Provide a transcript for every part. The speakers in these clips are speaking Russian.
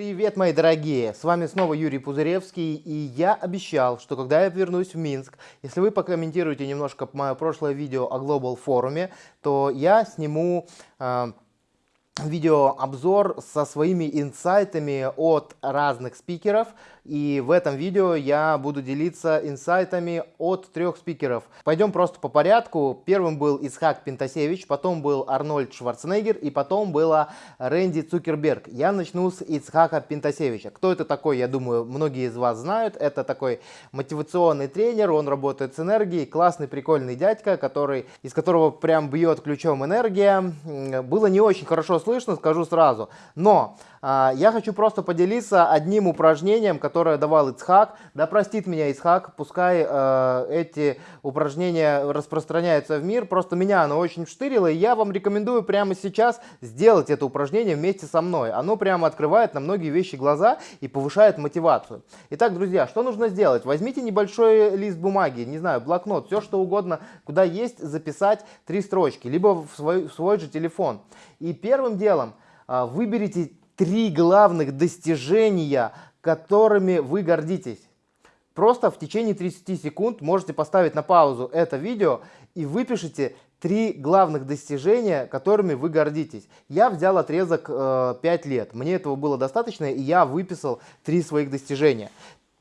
Привет, мои дорогие! С вами снова Юрий Пузыревский, и я обещал, что когда я вернусь в Минск, если вы покомментируете немножко мое прошлое видео о Global форуме, то я сниму э, видеообзор со своими инсайтами от разных спикеров. И в этом видео я буду делиться инсайтами от трех спикеров. Пойдем просто по порядку. Первым был Исхак Пентасевич, потом был Арнольд Шварценеггер и потом была Рэнди Цукерберг. Я начну с Исхака Пентасевича. Кто это такой, я думаю, многие из вас знают. Это такой мотивационный тренер, он работает с энергией, классный, прикольный дядька, который, из которого прям бьет ключом энергия. Было не очень хорошо слышно, скажу сразу. Но я хочу просто поделиться одним упражнением, которое давал Ицхак. Да простит меня Ицхак, пускай э, эти упражнения распространяются в мир. Просто меня оно очень штырило, и я вам рекомендую прямо сейчас сделать это упражнение вместе со мной. Оно прямо открывает на многие вещи глаза и повышает мотивацию. Итак, друзья, что нужно сделать? Возьмите небольшой лист бумаги, не знаю, блокнот, все что угодно, куда есть записать три строчки, либо в свой, в свой же телефон. И первым делом э, выберите три главных достижения, которыми вы гордитесь. Просто в течение 30 секунд можете поставить на паузу это видео и выпишите три главных достижения, которыми вы гордитесь. Я взял отрезок э, 5 лет. Мне этого было достаточно, и я выписал три своих достижения.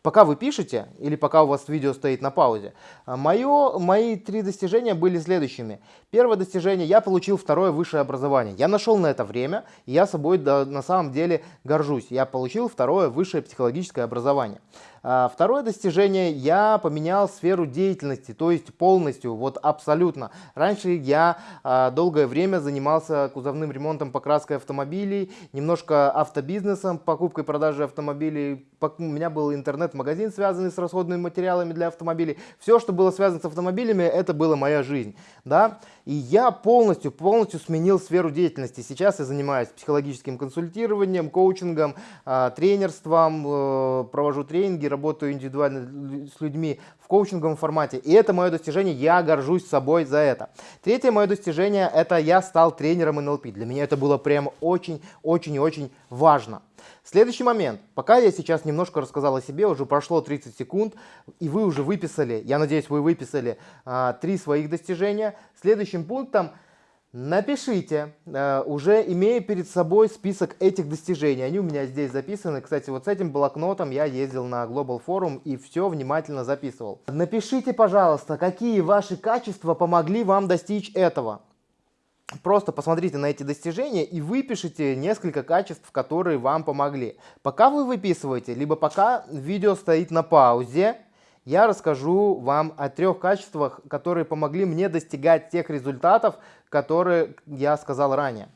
Пока вы пишете или пока у вас видео стоит на паузе, а, мое, мои три достижения были следующими. Первое достижение, я получил второе высшее образование. Я нашел на это время, и я собой да, на самом деле горжусь. Я получил второе высшее психологическое образование. А, второе достижение, я поменял сферу деятельности, то есть полностью, вот абсолютно. Раньше я а, долгое время занимался кузовным ремонтом, покраской автомобилей, немножко автобизнесом, покупкой, продажей автомобилей. У меня был интернет-магазин, связанный с расходными материалами для автомобилей. Все, что было связано с автомобилями, это была моя жизнь. Да? И я полностью, полностью сменил сферу деятельности. Сейчас я занимаюсь психологическим консультированием, коучингом, а, тренерством, э, провожу тренинги, работаю индивидуально с людьми в коучинговом формате. И это мое достижение, я горжусь собой за это. Третье мое достижение, это я стал тренером НЛП. Для меня это было прям очень-очень-очень важно. Следующий момент. Пока я сейчас немножко рассказал о себе, уже прошло 30 секунд, и вы уже выписали, я надеюсь, вы выписали а, три своих достижения. Следующим пунктом Напишите, э, уже имея перед собой список этих достижений. Они у меня здесь записаны. Кстати, вот с этим блокнотом я ездил на Global Forum и все внимательно записывал. Напишите, пожалуйста, какие ваши качества помогли вам достичь этого. Просто посмотрите на эти достижения и выпишите несколько качеств, которые вам помогли. Пока вы выписываете, либо пока видео стоит на паузе, я расскажу вам о трех качествах, которые помогли мне достигать тех результатов, которые я сказал ранее.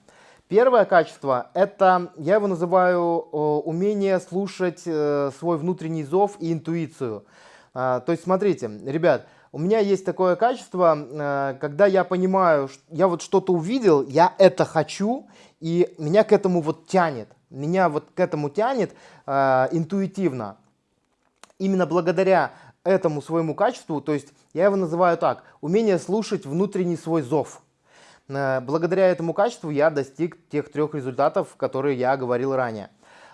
Первое качество – это, я его называю, умение слушать э, свой внутренний зов и интуицию. А, то есть, смотрите, ребят, у меня есть такое качество, э, когда я понимаю, я вот что-то увидел, я это хочу, и меня к этому вот тянет. Меня вот к этому тянет э, интуитивно. Именно благодаря этому своему качеству, то есть я его называю так, умение слушать внутренний свой зов. Э, благодаря этому качеству я достиг тех трех результатов, которые я говорил ранее.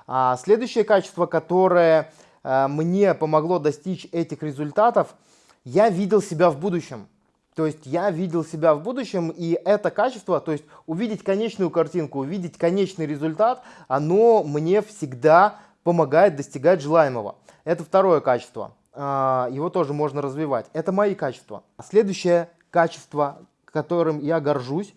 А следующее качество, которое э, мне помогло достичь этих результатов, я видел себя в будущем. То есть я видел себя в будущем, и это качество, то есть увидеть конечную картинку, увидеть конечный результат, оно мне всегда помогает достигать желаемого. Это второе качество. А, его тоже можно развивать. Это мои качества. Следующее качество, которым я горжусь,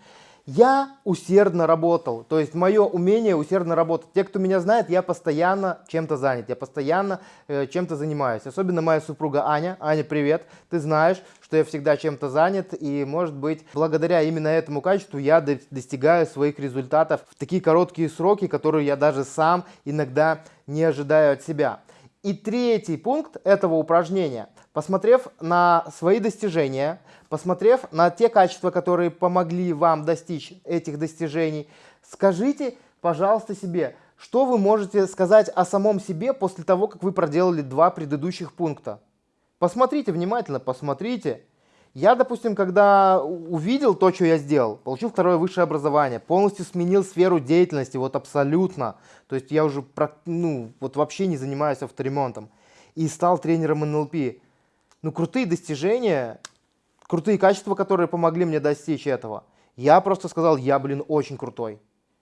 я усердно работал, то есть мое умение усердно работать. Те, кто меня знает, я постоянно чем-то занят, я постоянно э, чем-то занимаюсь. Особенно моя супруга Аня. Аня, привет. Ты знаешь, что я всегда чем-то занят, и может быть, благодаря именно этому качеству я достигаю своих результатов в такие короткие сроки, которые я даже сам иногда не ожидаю от себя. И третий пункт этого упражнения. Посмотрев на свои достижения, посмотрев на те качества, которые помогли вам достичь этих достижений, скажите, пожалуйста, себе, что вы можете сказать о самом себе после того, как вы проделали два предыдущих пункта. Посмотрите внимательно, посмотрите. Я, допустим, когда увидел то, что я сделал, получил второе высшее образование, полностью сменил сферу деятельности, вот абсолютно. То есть я уже, ну, вот вообще не занимаюсь авторемонтом. И стал тренером НЛП. Ну, крутые достижения, крутые качества, которые помогли мне достичь этого. Я просто сказал, я, блин, очень крутой.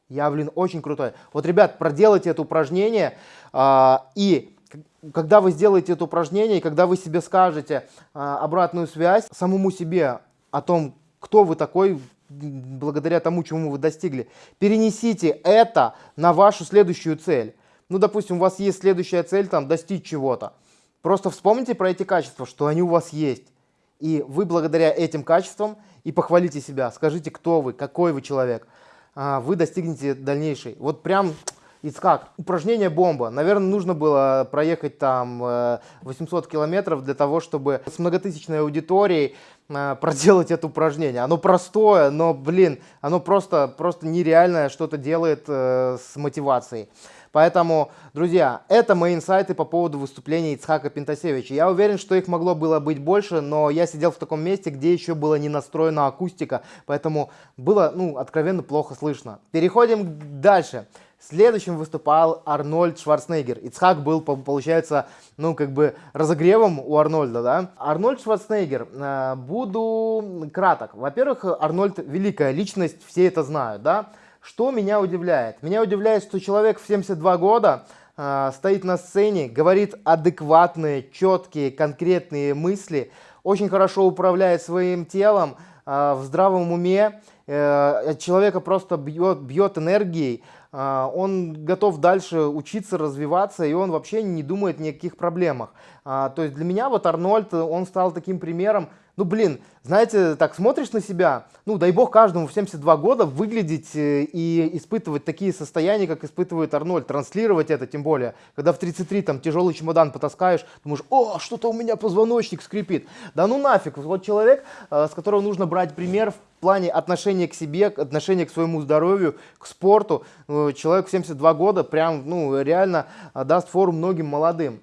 Я, блин, очень крутой. Вот, ребят, проделайте это упражнение, э, и когда вы сделаете это упражнение, и когда вы себе скажете э, обратную связь самому себе о том, кто вы такой, благодаря тому, чему вы достигли, перенесите это на вашу следующую цель. Ну, допустим, у вас есть следующая цель, там, достичь чего-то. Просто вспомните про эти качества, что они у вас есть. И вы благодаря этим качествам и похвалите себя, скажите, кто вы, какой вы человек – а, вы достигнете дальнейшей. Вот прям Ицхак, упражнение бомба. Наверное, нужно было проехать там 800 э, километров для того, чтобы с многотысячной аудиторией э, проделать это упражнение. Оно простое, но, блин, оно просто, просто нереальное что-то делает э, с мотивацией. Поэтому, друзья, это мои инсайты по поводу выступления Ицхака Пентасевича. Я уверен, что их могло было быть больше, но я сидел в таком месте, где еще была не настроена акустика, поэтому было, ну, откровенно плохо слышно. Переходим дальше. Следующим выступал Арнольд Шварценеггер. Ицхак был, получается, ну, как бы разогревом у Арнольда, да. Арнольд Шварценеггер. Э, буду краток. Во-первых, Арнольд великая личность, все это знают, да. Что меня удивляет? Меня удивляет, что человек в 72 года э, стоит на сцене, говорит адекватные, четкие, конкретные мысли, очень хорошо управляет своим телом, э, в здравом уме, э, человека просто бьет, бьет энергией, он готов дальше учиться, развиваться, и он вообще не думает ни о каких проблемах. Э, то есть для меня вот Арнольд, он стал таким примером, ну, блин, знаете, так смотришь на себя, ну, дай бог каждому в 72 года выглядеть э, и испытывать такие состояния, как испытывает Арнольд, транслировать это, тем более, когда в 33 там тяжелый чемодан потаскаешь, думаешь, о, что-то у меня позвоночник скрипит. Да ну нафиг, вот человек, э, с которого нужно брать пример в плане отношения к себе, отношения к своему здоровью, к спорту, э, человек в 72 года прям, ну, реально даст фору многим молодым.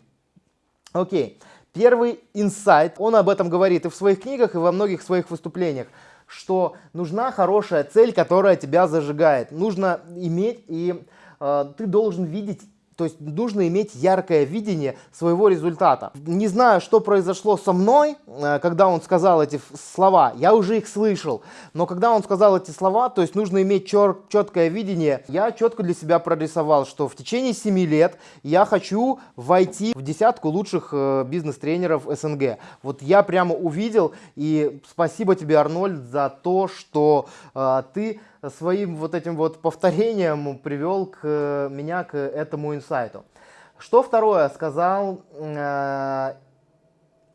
Окей. Первый инсайт, он об этом говорит и в своих книгах, и во многих своих выступлениях, что нужна хорошая цель, которая тебя зажигает. Нужно иметь, и э, ты должен видеть то есть нужно иметь яркое видение своего результата. Не знаю, что произошло со мной, э, когда он сказал эти слова, я уже их слышал, но когда он сказал эти слова, то есть нужно иметь чер четкое видение, я четко для себя прорисовал, что в течение 7 лет я хочу войти в десятку лучших э, бизнес-тренеров СНГ. Вот я прямо увидел, и спасибо тебе, Арнольд, за то, что э, ты своим вот этим вот повторением привел к, меня к этому инсайту. Что второе сказал э,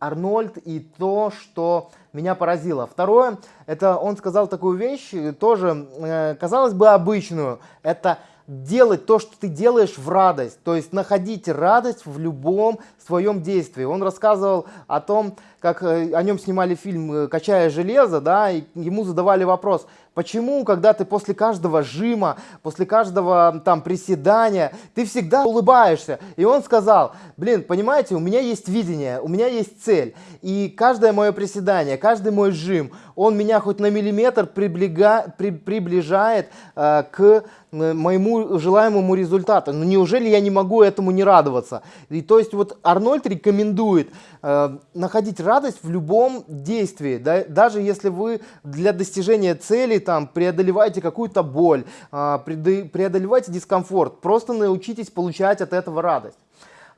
Арнольд и то, что меня поразило. Второе, это он сказал такую вещь, тоже, э, казалось бы, обычную. Это делать то, что ты делаешь в радость, то есть находить радость в любом своем действии. Он рассказывал о том, как э, о нем снимали фильм э, «Качая железо», да, и ему задавали вопрос, почему, когда ты после каждого жима, после каждого там приседания, ты всегда улыбаешься? И он сказал, блин, понимаете, у меня есть видение, у меня есть цель, и каждое мое приседание, каждый мой жим, он меня хоть на миллиметр приблига, при, приближает э, к моему желаемому результату. Но неужели я не могу этому не радоваться? И то есть вот Арнольд рекомендует э, находить радость в любом действии, да, даже если вы для достижения цели там преодолеваете какую-то боль, э, преодолеваете дискомфорт, просто научитесь получать от этого радость.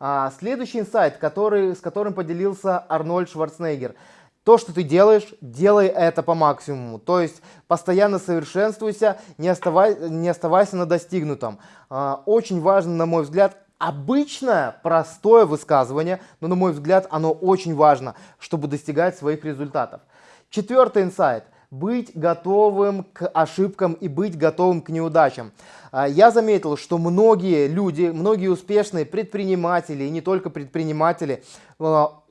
А, следующий инсайт, который, с которым поделился Арнольд Шварценеггер – то, что ты делаешь, делай это по максимуму. То есть постоянно совершенствуйся, не, оставай, не оставайся на достигнутом. А, очень важно, на мой взгляд, обычное, простое высказывание, но, на мой взгляд, оно очень важно, чтобы достигать своих результатов. Четвертый инсайт. Быть готовым к ошибкам и быть готовым к неудачам. А, я заметил, что многие люди, многие успешные предприниматели, и не только предприниматели, а,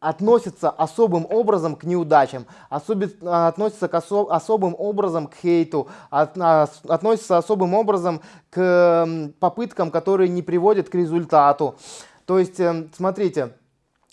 относятся особым образом к неудачам, особи, относятся к осо, особым образом к хейту, от, а, относятся особым образом к попыткам, которые не приводят к результату. То есть, эм, смотрите,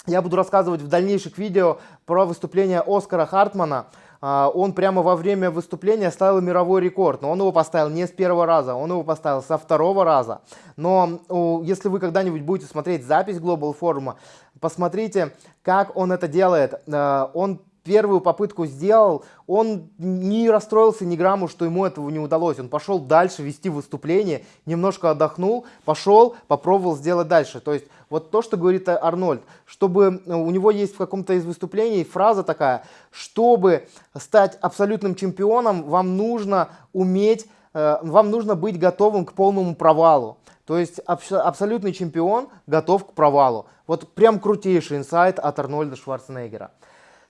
я буду рассказывать в дальнейших видео про выступление Оскара Хартмана. А, он прямо во время выступления ставил мировой рекорд, но он его поставил не с первого раза, он его поставил со второго раза. Но если вы когда-нибудь будете смотреть запись Global форума, посмотрите, как он это делает. А, он первую попытку сделал, он не расстроился ни грамму, что ему этого не удалось. Он пошел дальше вести выступление, немножко отдохнул, пошел, попробовал сделать дальше. То есть вот то, что говорит Арнольд, чтобы э, у него есть в каком-то из выступлений фраза такая, чтобы стать абсолютным чемпионом, вам нужно уметь, э, вам нужно быть готовым к полному провалу. То есть абсолютный чемпион готов к провалу. Вот прям крутейший инсайт от Арнольда Шварценеггера.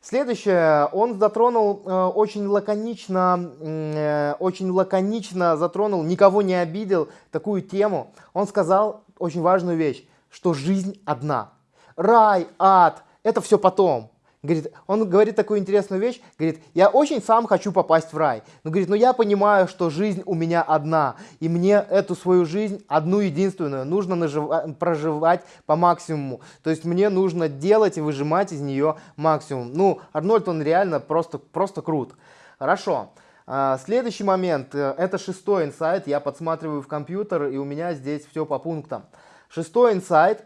Следующее, он затронул э, очень лаконично, э, очень лаконично затронул, никого не обидел такую тему. Он сказал очень важную вещь, что жизнь одна. Рай, ад, это все потом. Говорит, он говорит такую интересную вещь, говорит, я очень сам хочу попасть в рай. Но говорит, но я понимаю, что жизнь у меня одна, и мне эту свою жизнь, одну единственную, нужно проживать по максимуму. То есть мне нужно делать и выжимать из нее максимум. Ну, Арнольд, он реально просто, просто крут. Хорошо. А, следующий момент, э, это шестой инсайт, я подсматриваю в компьютер, и у меня здесь все по пунктам. Шестой инсайт,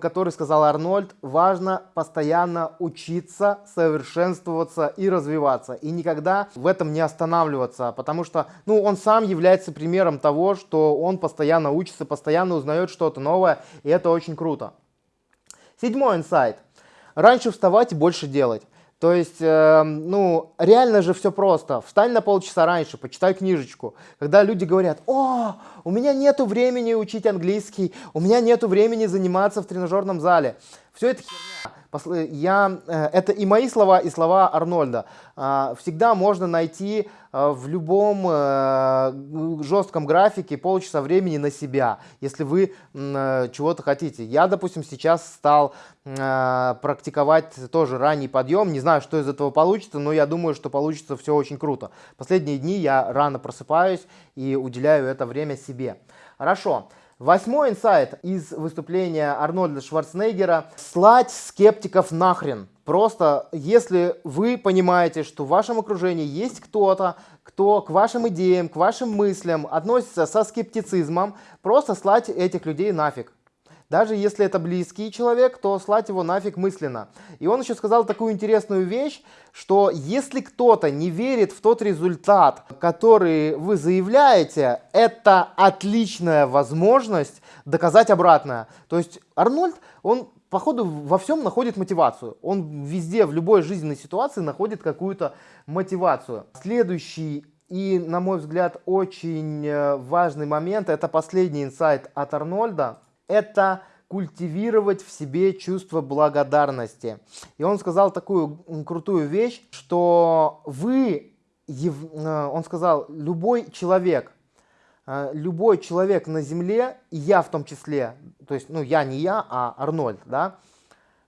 который сказал Арнольд, важно постоянно учиться, совершенствоваться и развиваться. И никогда в этом не останавливаться, потому что ну, он сам является примером того, что он постоянно учится, постоянно узнает что-то новое, и это очень круто. Седьмой инсайт. Раньше вставать и больше делать. То есть, э, ну, реально же все просто. Встань на полчаса раньше, почитай книжечку. Когда люди говорят, о, у меня нету времени учить английский, у меня нету времени заниматься в тренажерном зале. Все это херня я, э, это и мои слова, и слова Арнольда. А, всегда можно найти э, в любом э, жестком графике полчаса времени на себя, если вы чего-то хотите. Я, допустим, сейчас стал практиковать тоже ранний подъем. Не знаю, что из этого получится, но я думаю, что получится все очень круто. Последние дни я рано просыпаюсь и уделяю это время себе. Хорошо. Восьмой инсайт из выступления Арнольда Шварценеггера – слать скептиков нахрен. Просто если вы понимаете, что в вашем окружении есть кто-то, кто к вашим идеям, к вашим мыслям относится со скептицизмом, просто слать этих людей нафиг. Даже если это близкий человек, то слать его нафиг мысленно. И он еще сказал такую интересную вещь, что если кто-то не верит в тот результат, который вы заявляете, это отличная возможность доказать обратное. То есть Арнольд, он походу во всем находит мотивацию. Он везде, в любой жизненной ситуации находит какую-то мотивацию. Следующий и, на мой взгляд, очень э, важный момент, это последний инсайт от Арнольда – это культивировать в себе чувство благодарности. И он сказал такую крутую вещь, что вы, э, он сказал, любой человек, э, любой человек на земле, и я в том числе, то есть, ну, я не я, а Арнольд, да,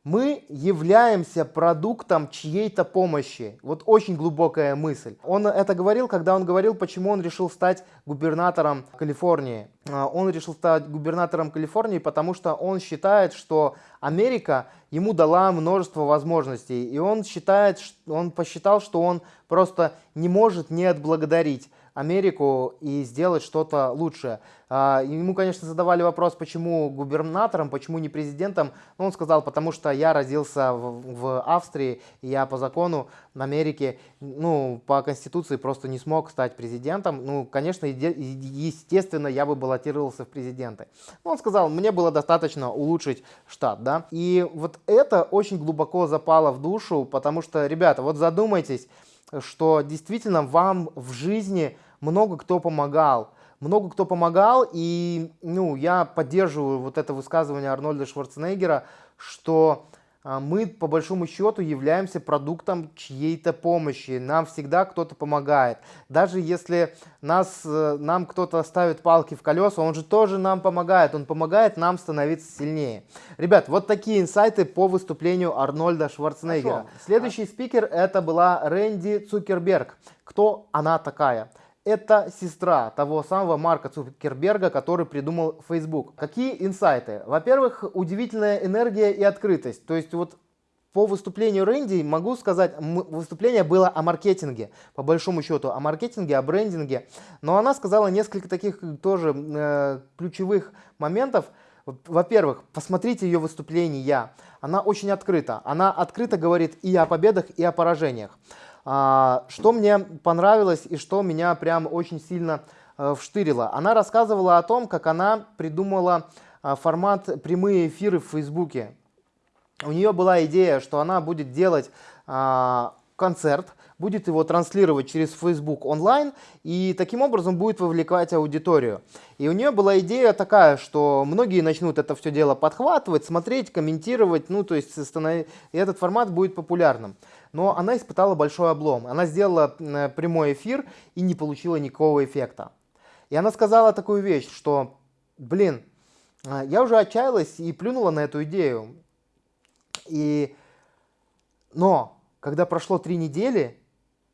мы являемся продуктом чьей-то помощи. Вот очень глубокая мысль. Он это говорил, когда он говорил, почему он решил стать губернатором Калифорнии. А, он решил стать губернатором Калифорнии, потому что он считает, что Америка ему дала множество возможностей. И он считает, он посчитал, что он просто не может не отблагодарить Америку и сделать что-то лучшее. А, ему, конечно, задавали вопрос, почему губернатором, почему не президентом. Но он сказал, потому что я родился в, в Австрии, и я по закону в Америке, ну, по Конституции просто не смог стать президентом. Ну, конечно, естественно, я бы баллотировался в президенты. Но он сказал, мне было достаточно улучшить штат, да. И вот это очень глубоко запало в душу, потому что, ребята, вот задумайтесь, что действительно вам в жизни много кто помогал. Много кто помогал, и ну, я поддерживаю вот это высказывание Арнольда Шварценеггера, что а, мы по большому счету являемся продуктом чьей-то помощи. Нам всегда кто-то помогает. Даже если нас, э, нам кто-то ставит палки в колеса, он же тоже нам помогает. Он помогает нам становиться сильнее. Ребят, вот такие инсайты по выступлению Арнольда Шварценеггера. Хорошо. Следующий спикер это была Рэнди Цукерберг. Кто она такая? Это сестра того самого Марка Цукерберга, который придумал Facebook. Какие инсайты? Во-первых, удивительная энергия и открытость. То есть вот по выступлению Рэнди могу сказать, выступление было о маркетинге, по большому счету, о маркетинге, о брендинге. Но она сказала несколько таких тоже э, ключевых моментов. Во-первых, посмотрите ее выступление. Она очень открыта. Она открыто говорит и о победах, и о поражениях. А, что мне понравилось и что меня прям очень сильно э, вштырило. Она рассказывала о том, как она придумала э, формат прямые эфиры в Фейсбуке. У нее была идея, что она будет делать а, концерт, будет его транслировать через Facebook онлайн и таким образом будет вовлекать аудиторию. И у нее была идея такая, что многие начнут это все дело подхватывать, смотреть, комментировать, ну то есть станов... этот формат будет популярным. Но она испытала большой облом. Она сделала прямой эфир и не получила никакого эффекта. И она сказала такую вещь, что, блин, а, я уже отчаялась и плюнула на эту идею. И... Но когда прошло три недели,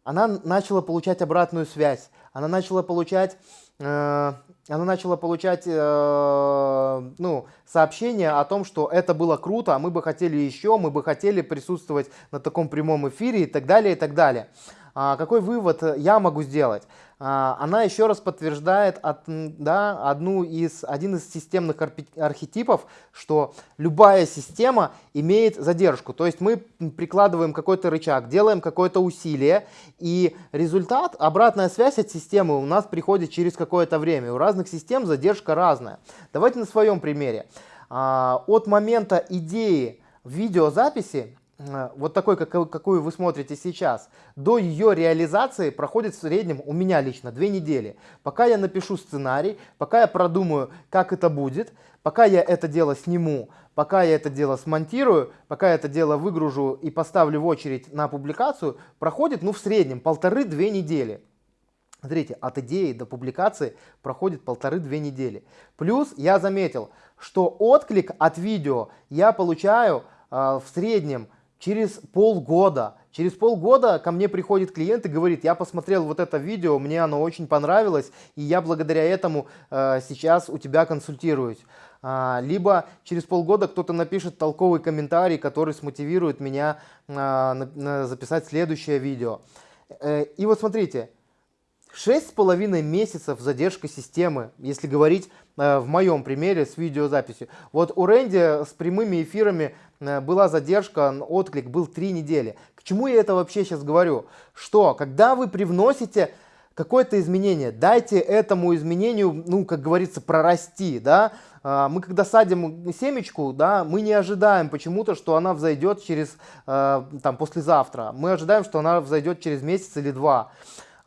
она начала получать обратную связь. Она начала получать, э, она начала получать э, ну, сообщения о том, что это было круто, а мы бы хотели еще, мы бы хотели присутствовать на таком прямом эфире и так далее, и так далее. А какой вывод я могу сделать? А, она еще раз подтверждает от, да, одну из, один из системных архетипов, что любая система имеет задержку. То есть мы прикладываем какой-то рычаг, делаем какое-то усилие, и результат, обратная связь от системы у нас приходит через какое-то время. У разных систем задержка разная. Давайте на своем примере. А, от момента идеи видеозаписи вот такой, какую вы смотрите сейчас, до ее реализации проходит в среднем у меня лично две недели. Пока я напишу сценарий, пока я продумаю, как это будет, пока я это дело сниму, пока я это дело смонтирую, пока я это дело выгружу и поставлю в очередь на публикацию, проходит ну в среднем полторы-две недели. Смотрите, от идеи до публикации проходит полторы-две недели. Плюс я заметил, что отклик от видео я получаю э, в среднем через полгода. Через полгода ко мне приходит клиент и говорит, я посмотрел вот это видео, мне оно очень понравилось, и я благодаря этому э, сейчас у тебя консультируюсь. А, либо через полгода кто-то напишет толковый комментарий, который смотивирует меня а, на, на записать следующее видео. Э, и вот смотрите, шесть с половиной месяцев задержка системы, если говорить э, в моем примере с видеозаписью. Вот у Рэнди с прямыми эфирами Э, была задержка, отклик был 3 недели. К чему я это вообще сейчас говорю? Что, когда вы привносите какое-то изменение, дайте этому изменению, ну, как говорится, прорасти, да, а, мы когда садим семечку, да, мы не ожидаем почему-то, что она взойдет через, э, там, послезавтра, мы ожидаем, что она взойдет через месяц или два.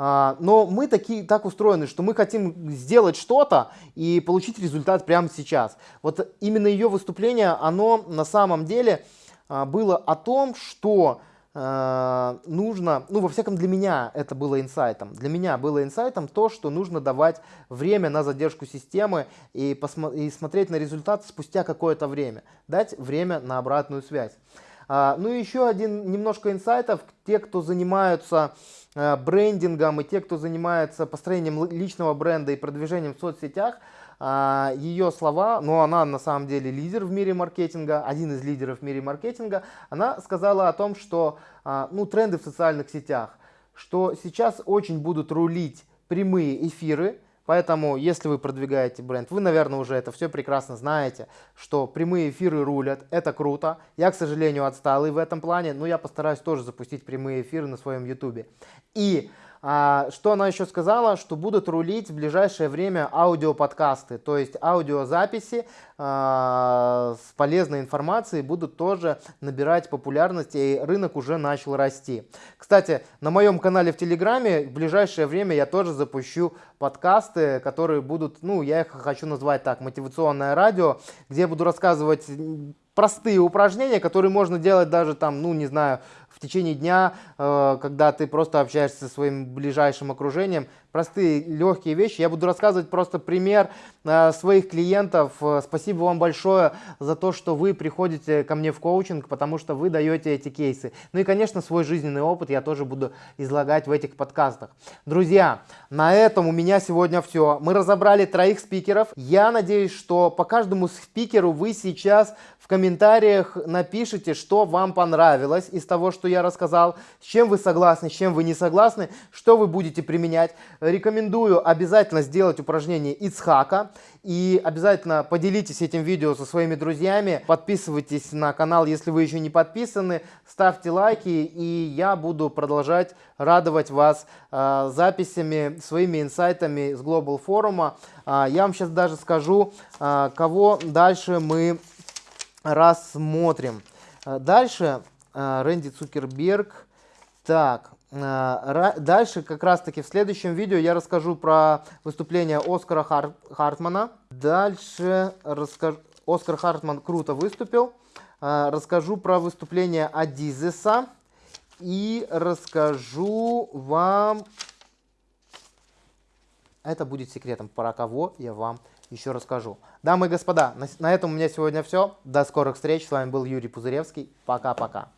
А, но мы такие, так устроены, что мы хотим сделать что-то и получить результат прямо сейчас. Вот именно ее выступление, оно на самом деле а, было о том, что а, нужно, ну во всяком для меня это было инсайтом, для меня было инсайтом то, что нужно давать время на задержку системы и, и смотреть на результат спустя какое-то время, дать время на обратную связь. Ну и еще один немножко инсайтов, те, кто занимаются Э, брендингом и те, кто занимается построением личного бренда и продвижением в соцсетях, а, ее слова, но она на самом деле лидер в мире маркетинга, один из лидеров в мире маркетинга, она сказала о том, что а, ну, тренды в социальных сетях, что сейчас очень будут рулить прямые эфиры, Поэтому, если вы продвигаете бренд, вы, наверное, уже это все прекрасно знаете, что прямые эфиры рулят, это круто. Я, к сожалению, отсталый в этом плане, но я постараюсь тоже запустить прямые эфиры на своем YouTube. И а, что она еще сказала, что будут рулить в ближайшее время аудиоподкасты, то есть аудиозаписи а, с полезной информацией будут тоже набирать популярность, и рынок уже начал расти. Кстати, на моем канале в Телеграме в ближайшее время я тоже запущу подкасты, которые будут, ну, я их хочу назвать так, мотивационное радио, где я буду рассказывать простые упражнения, которые можно делать даже там, ну, не знаю, в течение дня, э, когда ты просто общаешься со своим ближайшим окружением. Простые, легкие вещи. Я буду рассказывать просто пример э, своих клиентов. Э, спасибо вам большое за то, что вы приходите ко мне в коучинг, потому что вы даете эти кейсы. Ну и, конечно, свой жизненный опыт я тоже буду излагать в этих подкастах. Друзья, на этом у меня сегодня все. Мы разобрали троих спикеров. Я надеюсь, что по каждому спикеру вы сейчас в комментариях напишите, что вам понравилось из того, что я рассказал, с чем вы согласны, с чем вы не согласны, что вы будете применять. Рекомендую обязательно сделать упражнение Ицхака и обязательно поделитесь этим видео со своими друзьями. Подписывайтесь на канал, если вы еще не подписаны, ставьте лайки и я буду продолжать радовать вас э, записями, своими инсайтами с Global форума. Э, я вам сейчас даже скажу, э, кого дальше мы рассмотрим. Э, дальше Рэнди Цукерберг. Так, э, дальше как раз таки в следующем видео я расскажу про выступление Оскара Хар Хартмана. Дальше расскажу... Оскар Хартман круто выступил. Расскажу про выступление Адизеса. И расскажу вам... Это будет секретом, про кого я вам еще расскажу. Дамы и господа, на этом у меня сегодня все. До скорых встреч. С вами был Юрий Пузыревский. Пока-пока.